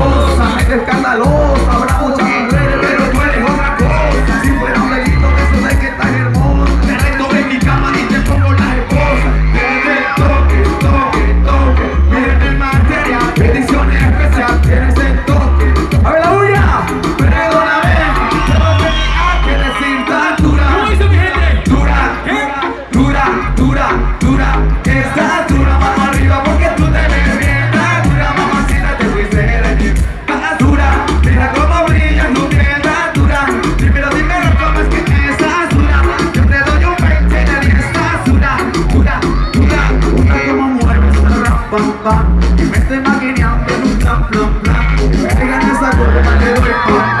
escandalosamente escandalosa. Habrá muchas mujeres, pero tú eres otra cosa. Si fuera un delito, que eso que estás hermosa. Te reto en mi cama y te pongo las esposas. Desde el toque, toque, toque. Miren el material, bendiciones especiales. Tienes el toque. ¡A ver la bulla! Perdóname, no tenía que decir tan dura. Dura, dura, dura, dura, dura. Estás dura. pan, y me esté maquineando en un plan, plan, plan, que esa.